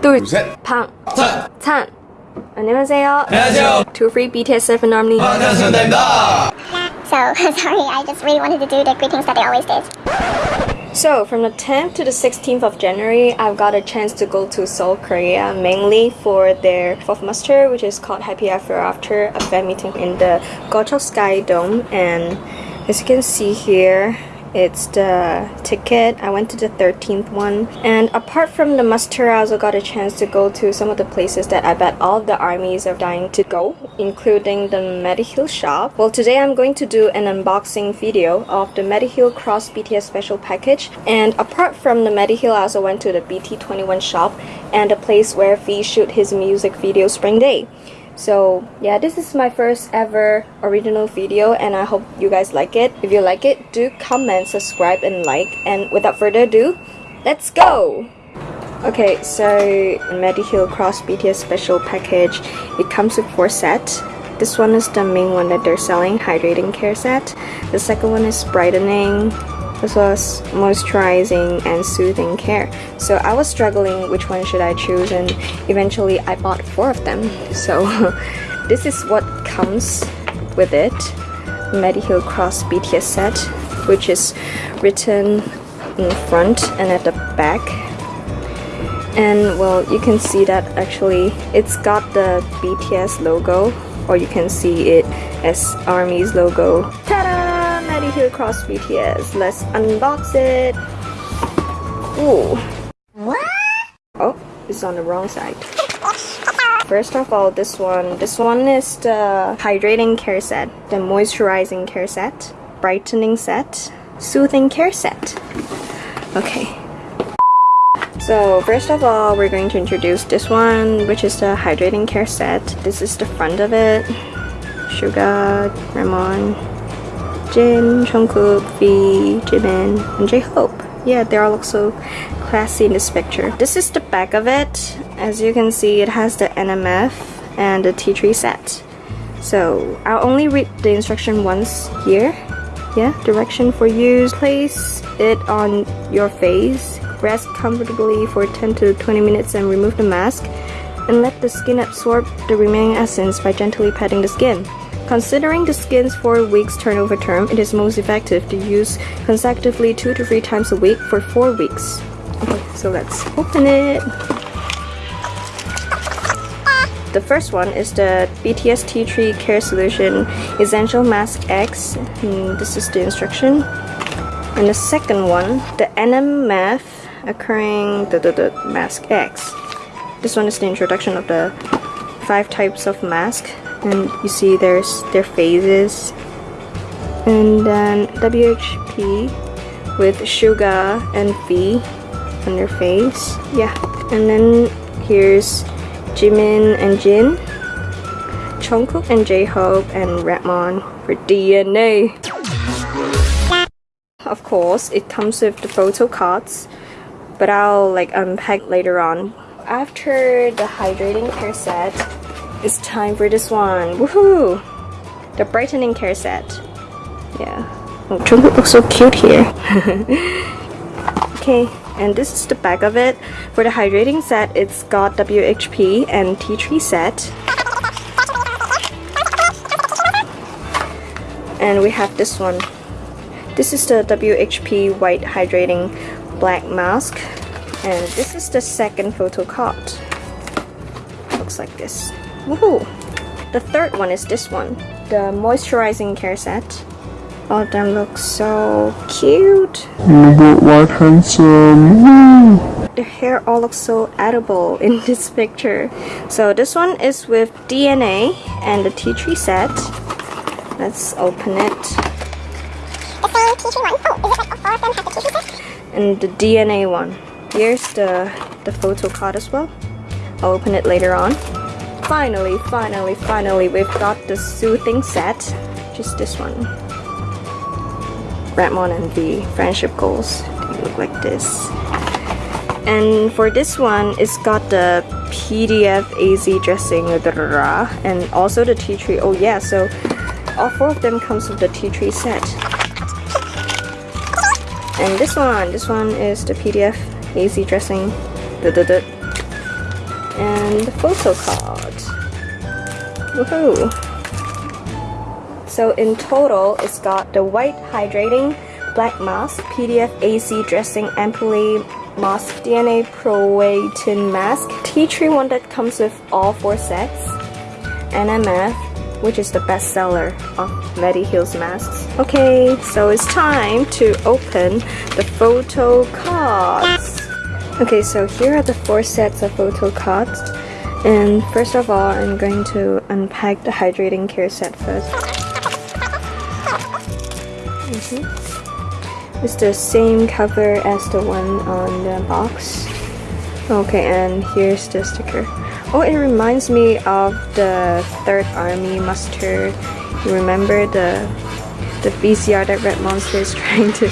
둘, 셋, 방, 찬, 찬. 안녕하세요. 안녕하세요. Two free BTS seven Army. 반갑습니다. So sorry, I just really wanted to do the greetings that they always did. So from the 10th to the 16th of January, I've got a chance to go to Seoul, Korea, mainly for their fourth muster, which is called Happy After After, a fan meeting in the Gocheok Sky Dome, and as you can see here, it's the ticket. I went to the 13th one. And apart from the muster, I also got a chance to go to some of the places that I bet all the armies are dying to go, including the Mediheal shop. Well, today I'm going to do an unboxing video of the Mediheal Cross BTS special package. And apart from the Mediheal, I also went to the BT21 shop and a place where V shoot his music video Spring Day. So yeah, this is my first ever original video and I hope you guys like it. If you like it, do comment, subscribe and like. And without further ado, let's go! Okay, so Mediheal Cross BTS special package, it comes with four sets. This one is the main one that they're selling, hydrating care set. The second one is brightening, as well as moisturizing and soothing care. So I was struggling which one should I choose and eventually I bought four of them. So this is what comes with it. Mediheal Cross BTS set which is written in front and at the back. And well you can see that actually it's got the BTS logo or you can see it as ARMY's logo. Ta-da! Mediheal Cross BTS. Let's unbox it. Ooh. What? Oh, it's on the wrong side. First of all, this one. This one is the hydrating care set, the moisturizing care set, brightening set, soothing care set. Okay. So first of all, we're going to introduce this one, which is the hydrating care set. This is the front of it. Suga, Rapmon, Jin, Jungkook, V, Jimin, and J-Hope. Yeah, they all look so classy in this picture. This is the back of it. As you can see, it has the NMF and the tea tree set. So I'll only read the instruction once here. Yeah, direction for use. Place it on your face. Rest comfortably for 10 to 20 minutes and remove the mask. And let the skin absorb the remaining essence by gently patting the skin. Considering the skin's 4 weeks turnover term, it is most effective to use consecutively 2 to 3 times a week for 4 weeks. Okay, so let's open it. The first one is the BTS Tea Tree Care Solution Essential Mask X. And this is the instruction. And the second one, the NMF Aquaring the, the, the mask X. This one is the introduction of the five types of mask and you see there's their phases. And then WHP with Suga and V on their face. Yeah and then here's Jimin and Jin Jungkook and J-Hope and Rapmon for DNA of course it comes with the photo cards but I'll like unpack later on. After the hydrating care set it's time for this one. Woohoo! The brightening care set. Yeah. Oh, Jungkook looks so cute here. okay, and this is the back of it. For the hydrating set, it's got WHP and tea tree set. And we have this one. This is the WHP white hydrating black mask. And this is the second photo card. Looks like this. Woohoo! The third one is this one, the moisturizing care set. Oh, all of them look so cute. Look what handsome. Their hair all looks so edible in this picture. So this one is with DNA and the tea tree set. Let's open it. The same tea tree one. Oh, is it like all of them have the tea tree set? And the DNA one. Here's the, the photo card as well. I'll open it later on. Finally, finally, finally, we've got the soothing set. Just this one. Rapmon and the friendship goals. They look like this. And for this one, it's got the PDF AC dressing, and also the tea tree. Oh yeah, so all four of them comes with the tea tree set. And this one, this one is the PDF AC dressing. And the photo card. Woohoo! So in total, it's got the white hydrating black mask, PDF AC dressing ampoule mask, DNA proatin mask, tea tree one that comes with all four sets, NMF, which is the bestseller of Mediheal's masks. Okay, so it's time to open the photo cards. Okay, so here are the four sets of photo cards. And first of all, I'm going to unpack the hydrating care set first. Mm -hmm. It's the same cover as the one on the box. Okay, and here's the sticker. Oh, it reminds me of the Third Army muster. You remember the the VCR that Rap Monster is trying to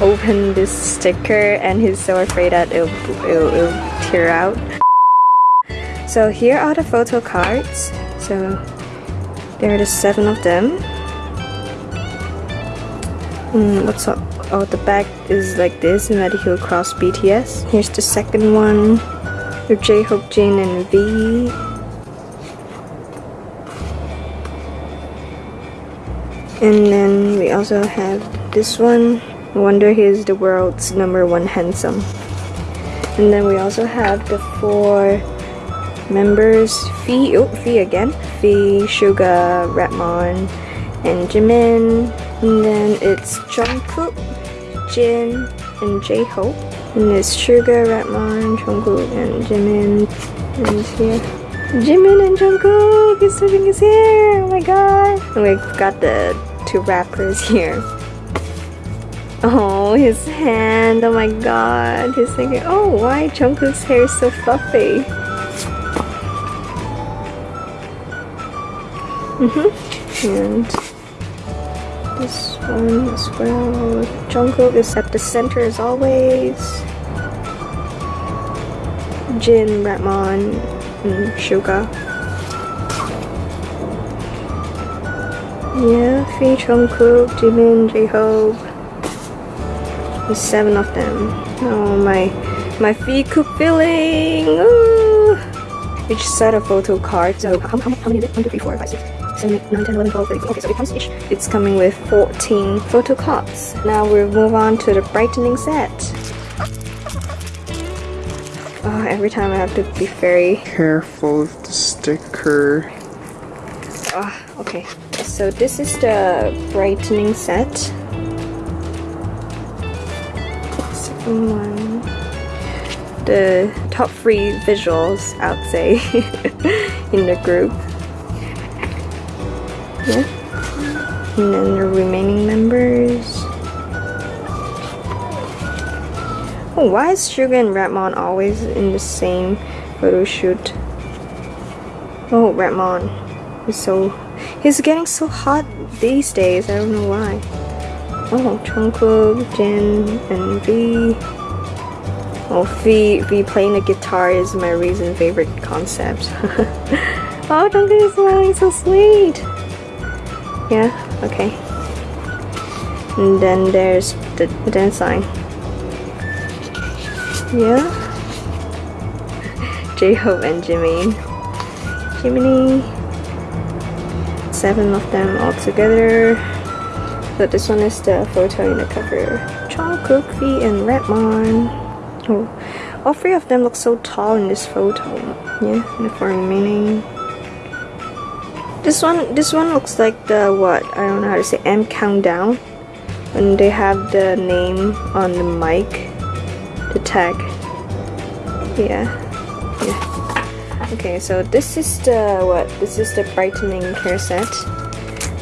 open this sticker and he's so afraid that it'll, it'll, it'll tear out. So here are the photo cards. So there are the seven of them. Mm, what's up? Oh, the back is like this, Mediheal Cross BTS. Here's the second one with J-Hope, Jin, and V. And then we also have this one. Wonder he's the world's number one handsome. And then we also have the four members. V, oh, V again. V, Suga, Rapmon, and Jimin. And then it's Jungkook, Jin, and J-Hope. And it's Suga, Rapmon, Jungkook, and Jimin. And here, Jimin and Jungkook is touching his hair. Oh my god. And we've got the two rappers here. Oh, his hand. Oh my god. He's thinking, oh, why Jungkook's hair is so fluffy? Mm hmm And this one as well. Jungkook is at the center as always. Jin, Rapmon, and Suga. Yeah, V, Jungkook, Jimin, J-Hope. There's seven of them. Oh my, my feet cook feeling. Ooh. Each set of photo cards. So how, how, how many is it? 1, 2, 3, 4, 5, 6, 7, 8, 9, 10, 11, 12, 13. Okay, so it comes each. It's coming with 14 photo cards. Now we'll move on to the brightening set. Oh, every time I have to be very careful with the sticker. Ah, okay. So this is the brightening set. Second one. The top three visuals, I'd say, in the group. Yeah. And then the remaining members. Oh, why is Suga and Rapmon always in the same photo shoot? Oh, Rapmon is so... He's getting so hot these days, I don't know why. Oh, Jungkook, Jin, and V. Oh, V, v playing the guitar is my recent favorite concept. oh, Jungkook is smiling so sweet. Yeah, okay. And then there's the dance sign. Yeah. J-Hope and Jimin. Jiminy. Seven of them all together. So this one is the photo in the cover. Jungkook, V, and Rapmon. Oh, all three of them look so tall in this photo. Yeah, the four remaining. This one, this one looks like the what? I don't know how to say. M countdown. When they have the name on the mic the tag yeah yeah okay so this is the what this is the brightening care set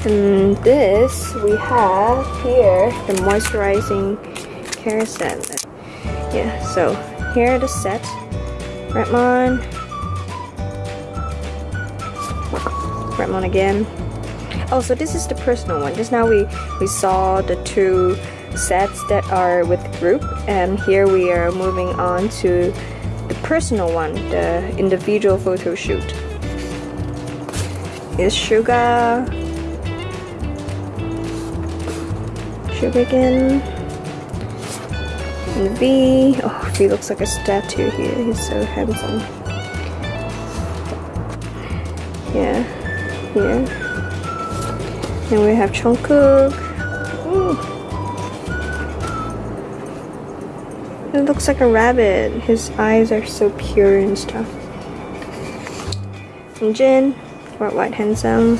and this we have here the moisturizing care set yeah so here the set Rapmon Rapmon again. Oh so this is the personal one. Just now we we saw the two sets that are with group and here we are moving on to the personal one the individual photo shoot. Is Suga Suga again? And V. Oh V looks like a statue here. He's so handsome. Yeah, here. And we have Jungkook. Ooh. It looks like a rabbit. His eyes are so pure and stuff. And Jin, Worldwide Handsome.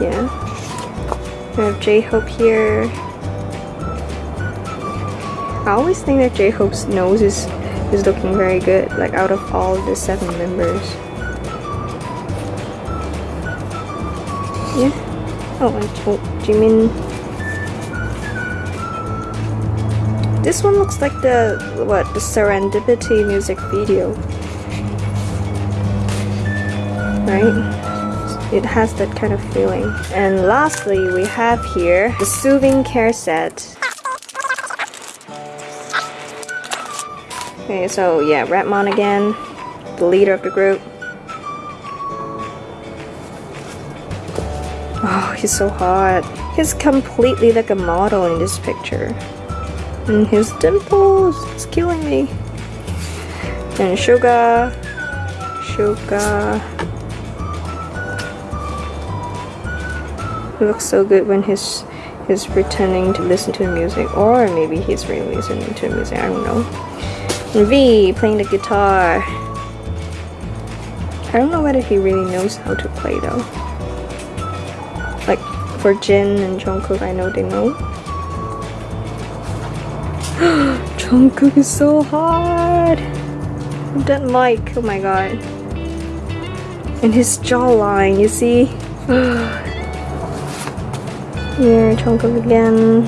Yeah. We have J-Hope here. I always think that J-Hope's nose is, is looking very good, like out of all the seven members. Oh, and oh, Jimin. This one looks like the, what, the Serendipity music video. Right? it has that kind of feeling. And lastly, we have here the soothing care set. Okay, so yeah, Rapmon again, the leader of the group. He's so hot. He's completely like a model in this picture. And his dimples, it's killing me. And Suga, Suga, He looks so good when he's he's pretending to listen to music or maybe he's really listening to music I don't know and V playing the guitar I don't know whether he really knows how to play though for Jin and Jungkook I know they know Jungkook is so hard that mic oh my god and his jawline you see Here, Jungkook again.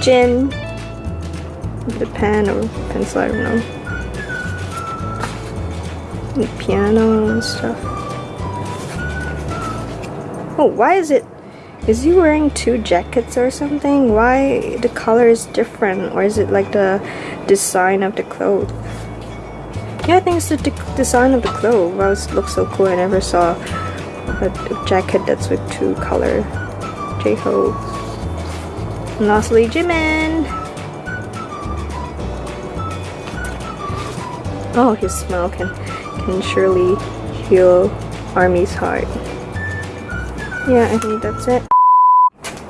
Jin. The pen or pencil, I don't know. Piano and stuff. Oh, why is it... Is he wearing two jackets or something? Why the color is different? Or is it like the design of the clothes? Yeah, I think it's the design of the clothes. Wow, it looks so cool. I never saw a jacket that's with two color J-Hope. And lastly, Jimin! Oh, his smile can, can surely heal Army's heart. Yeah, I think that's it.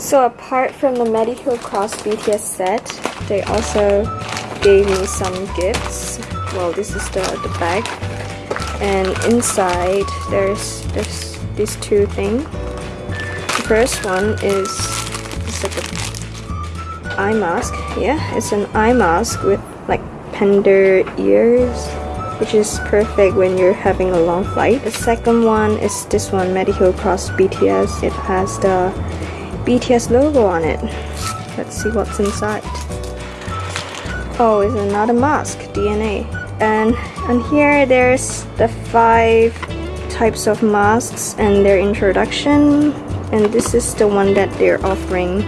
So apart from the Mediheal Cross BTS set, they also gave me some gifts. Well, this is the, the bag. And inside, there's, there's these two things. The first one is it's like an eye mask. Yeah, it's an eye mask with like panda ears which is perfect when you're having a long flight. The second one is this one, Mediheal Cross BTS. It has the BTS logo on it. Let's see what's inside. Oh, it's another mask, DNA. And and here there's the five types of masks and their introduction and this is the one that they're offering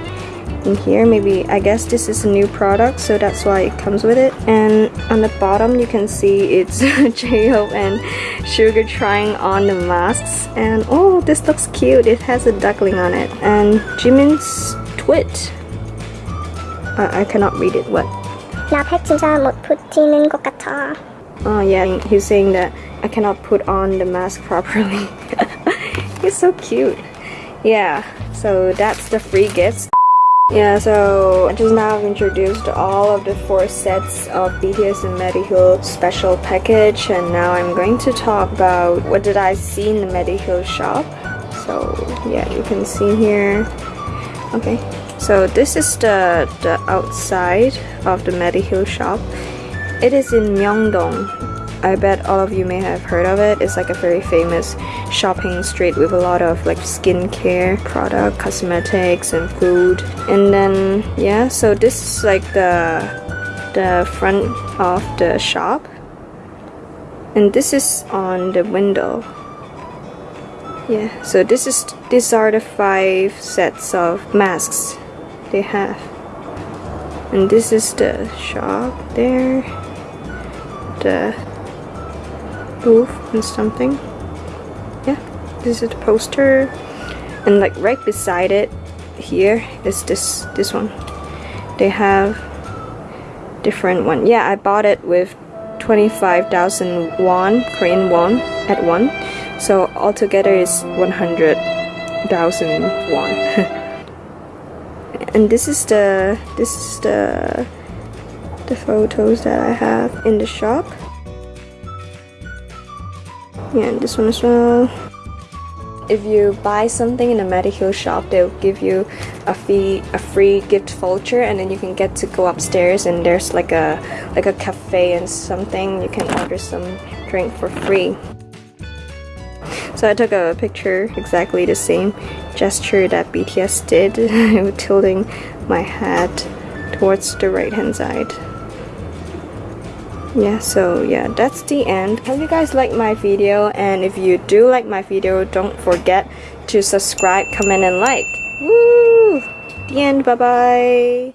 in here. Maybe I guess this is a new product so that's why it comes with it. And on the bottom you can see it's J-Hope and Suga trying on the masks. And oh this looks cute. It has a duckling on it. And Jimin's twit. Uh, I cannot read it. What? 나 진짜 못 붙이는 것 Oh yeah, he's saying that I cannot put on the mask properly. he's so cute. Yeah, so that's the free gifts. Yeah, so I just now have introduced all of the four sets of BTS and Mediheal special package and now I'm going to talk about what did I see in the Mediheal shop. So yeah, you can see here. Okay, so this is the, the outside of the Mediheal shop. It is in Myeongdong. I bet all of you may have heard of it. It's like a very famous shopping street with a lot of like skincare product, cosmetics and food. And then yeah, so this is like the the front of the shop. And this is on the window. Yeah, so this is these are the five sets of masks they have. And this is the shop there the booth and something. Yeah, this is the poster. And like right beside it here is this this one. They have different one. Yeah, I bought it with 25,000 won, Korean won at one. So altogether is 100,000 won. and this is the this is the the photos that I have in the shop. Yeah, this one as well. If you buy something in a Mediheal shop, they'll give you a fee, a free gift voucher, and then you can get to go upstairs and there's like a like a cafe and something. You can order some drink for free. So I took a picture, exactly the same gesture that BTS did, tilting my head towards the right hand side yeah so yeah that's the end. Hope you guys like my video and if you do like my video don't forget to subscribe comment and like. Woo! the end bye bye